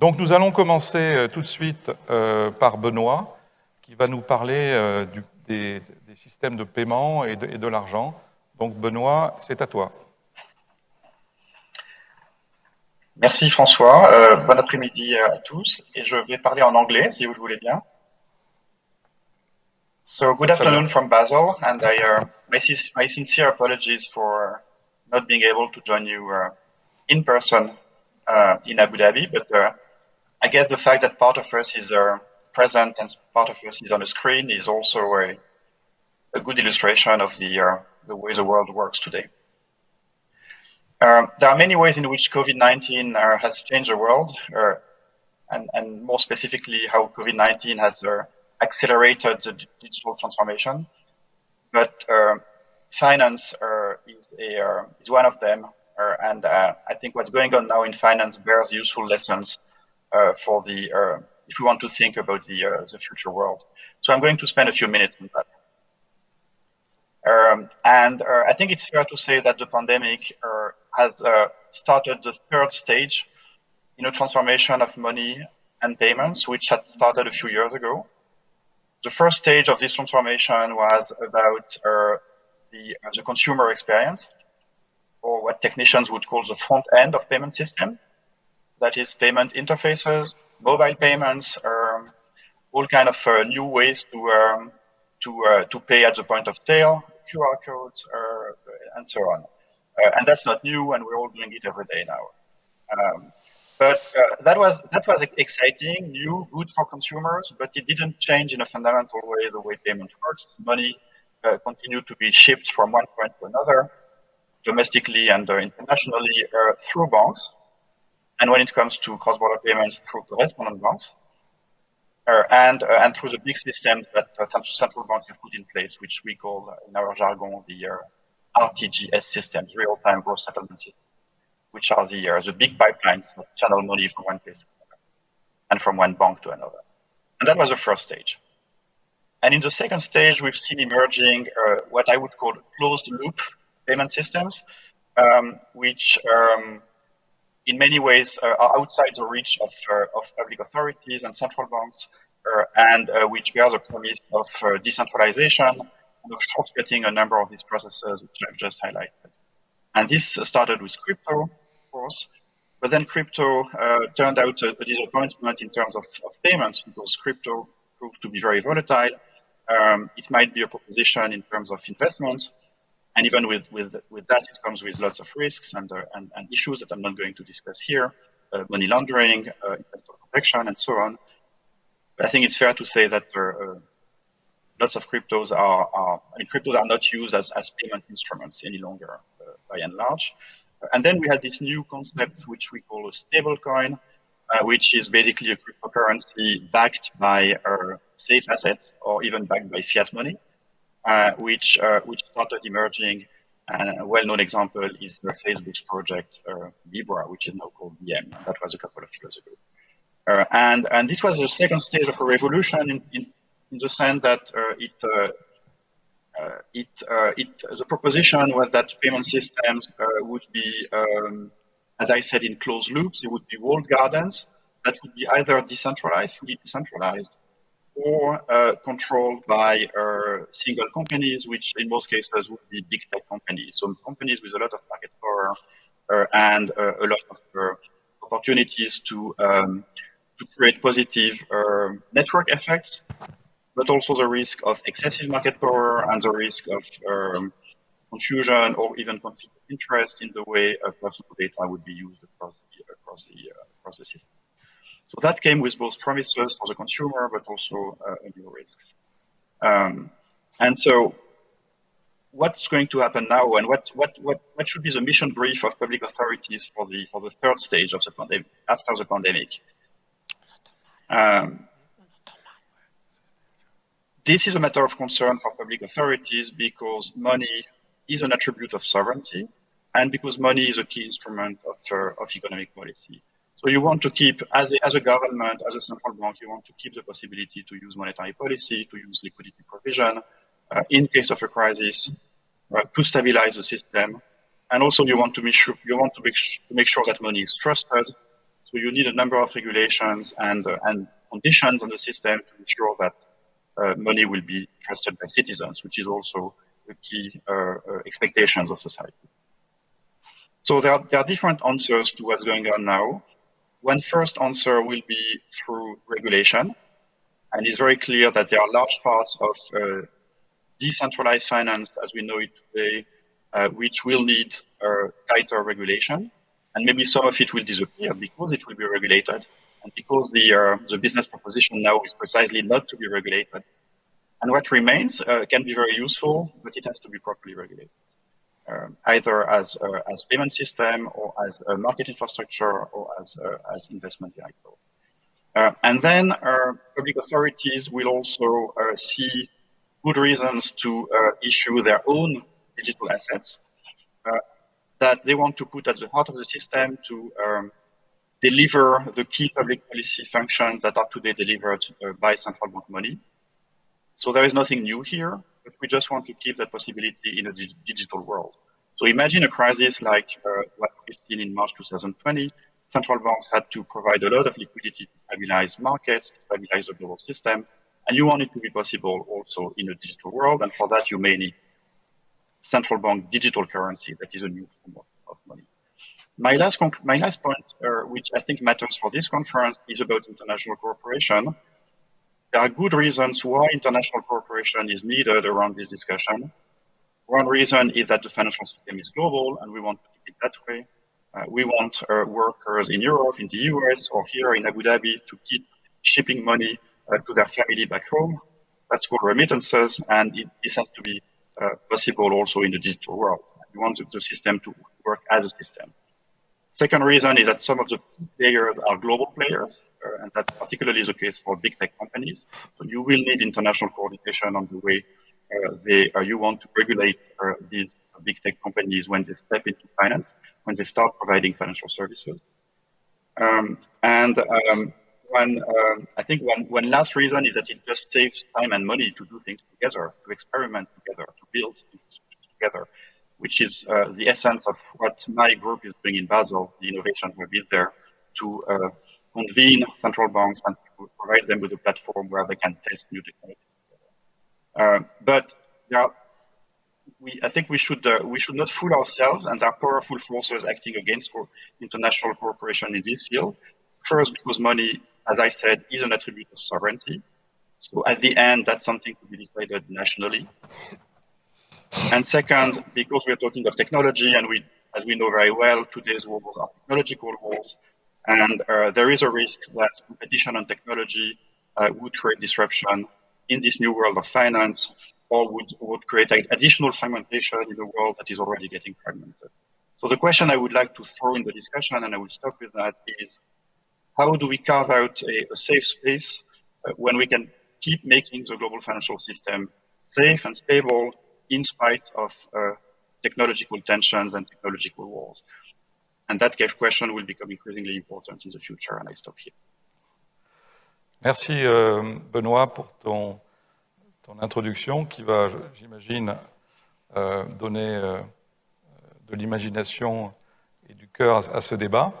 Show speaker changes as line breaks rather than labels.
Donc nous allons commencer euh, tout de suite euh, par Benoît, qui va nous parler euh, du, des, des, systèmes de paiement et de, l'argent. Donc Benoît, c'est à toi.
Merci François. Euh, bon après-midi à tous. Et je vais parler en anglais, si vous le voulez bien. So good afternoon from Basel, and I, uh, my, my, sincere apologies for not being able to join you uh, in person uh, in Abu Dhabi, but uh, I guess the fact that part of us is uh, present and part of us is on the screen is also a, a good illustration of the, uh, the way the world works today. Um, there are many ways in which COVID-19 has changed the world, and, and, more specifically how COVID-19 has accelerated the digital transformation. But uh, finance uh, is, a, uh, is one of them. Uh, and uh, I think what's going on now in finance bears useful lessons uh, for the, if we want to think about the, the future world. So I'm going to spend a few minutes on that. Um, and I think it's fair to say that the pandemic has started the third stage in a transformation of money and payments, which had started a few years ago the first stage of this transformation was about uh, the, uh, the consumer experience, or what technicians would call the front end of payment system. That is payment interfaces, mobile payments, um, all kind of uh, new ways to um, to uh, to pay at the point of sale, QR codes, uh, and so on. Uh, and that's not new, and we're all doing it every day now. Um, but uh, that was that was exciting, new, good for consumers, but it didn't change in a fundamental way the way payment works. Money continued to be shipped from one point to another, domestically and internationally through banks. And when it comes to cross-border payments, through correspondent banks, uh, and uh, and through the big systems that central banks have put in place, which we call in our jargon the RTGS systems, real-time gross settlement systems which are the, uh, the big pipelines that channel money from one place to another and from one bank to another. And that was the first stage. And in the second stage, we've seen emerging uh, what I would call closed loop payment systems, um, which um, in many ways uh, are outside the reach of, uh, of public authorities and central banks, uh, and which bear the promise of decentralization and of shortcutting a number of these processes, which I've just highlighted. And this started with crypto, of course, but then crypto uh, turned out a, a, disappointment in terms of, of, payments because crypto proved to be very volatile. Um, it might be a proposition in terms of investment. And even with, with, with that, it comes with lots of risks and, uh, and, and, issues that I'm not going to discuss here, uh, money laundering, uh, investor protection, and so on. But I think it's fair to say that uh, lots of cryptos are, are, I mean, cryptos are not used as, as payment instruments any longer by and large. And then we had this new concept, which we call a stable coin, uh, which is basically a cryptocurrency backed by uh, safe assets or even backed by fiat money, uh, which, uh, which started emerging. And a well-known example is Facebook's project uh, Libra, which is now called Diem. That was a couple of years ago. Uh, and, and this was the second stage of a revolution in, in, in the sense that it uh, it, uh, it, the proposition was that payment systems uh, would be, um, as I said, in closed loops. They would be walled gardens that would be either decentralized, fully decentralized, or uh, controlled by uh, single companies, which in most cases would be big tech companies. So companies with a lot of market power uh, and a lot of opportunities to um, to create positive network effects but also the risk of excessive market power and the risk of um, confusion or even conflict of interest in the way personal data would be used across the, across the, uh, across the system. So that came with both promises for the consumer, but also uh, new risks. Um, and so what's going to happen now and what, what, what, what should be the mission brief of public authorities for the, for the third stage of the pandemic, after the pandemic? Um, this is a matter of concern for public authorities because money is an attribute of sovereignty and because money is a key instrument of, uh, of economic policy. So you want to keep, as a, as a government, as a central bank, you want to keep the possibility to use monetary policy, to use liquidity provision uh, in case of a crisis, uh, to stabilize the system. And also you want to make sure, you want to make, to make sure that money is trusted So you need a number of regulations and, uh, and conditions on the system to ensure that uh, money will be trusted by citizens, which is also the key uh, uh, expectations of society. So there are, there are different answers to what's going on now. One first answer will be through regulation. And it's very clear that there are large parts of uh, decentralized finance as we know it today, uh, which will need tighter regulation. And maybe some of it will disappear because it will be regulated and because the, uh, the business proposition now is precisely not to be regulated. And what remains uh, can be very useful, but it has to be properly regulated. Uh, either as uh, as payment system or as a market infrastructure or as uh, as investment vehicle. Uh, and then uh, public authorities will also see good reasons to issue their own digital assets that they want to put at the heart of the system to um, deliver the key public policy functions that are today delivered by central bank money. So there is nothing new here but we just want to keep that possibility in a digital world. So imagine a crisis like uh, what we've seen in March 2020. Central banks had to provide a lot of liquidity to stabilize markets, to stabilize the global system, and you want it to be possible also in a digital world. And for that, you may need central bank digital currency that is a new form of, money. My last, my last point, uh, which I think matters for this conference, is about international cooperation there are good reasons why international cooperation is needed around this discussion. One reason is that the financial system is global and we want to keep it that way. Uh, we want uh, workers in Europe, in the US, or here in Abu Dhabi to keep shipping money uh, to their family back home. That's called remittances, and it, this has to be uh, possible also in the digital world. We want the system to work as a system. Second reason is that some of the players are global players, uh, and that's particularly the case for big tech companies. So you will need international coordination on the way uh, they, uh, you want to regulate uh, these big tech companies when they step into finance, when they start providing financial services. Um, and um, one, um, I think one, one last reason is that it just saves time and money to do things together, to experiment together, to build together which is uh, the essence of what my group is doing in Basel, the innovation we built there, to uh, convene central banks and provide them with a platform where they can test new technology. Uh, but are, we, I think we should uh, we should not fool ourselves, and there are powerful forces acting against international cooperation in this field. First, because money, as I said, is an attribute of sovereignty. So at the end, that's something to be decided nationally. And second, because we're talking of technology, and we, as we know very well, today's wars are technological wars, and uh, there is a risk that competition on technology uh, would create disruption in this new world of finance, or would, would create additional fragmentation in a world that is already getting fragmented. So the question I would like to throw in the discussion, and I will stop with that, is how do we carve out a, a safe space uh, when we can keep making the global financial system safe and stable in spite of uh, technological tensions and technological wars. And that question will become increasingly important in the future, and I stop here.
Merci euh, Benoît pour ton, ton, introduction qui va, j'imagine, euh, donner euh, de l'imagination et du cœur à, à, ce débat.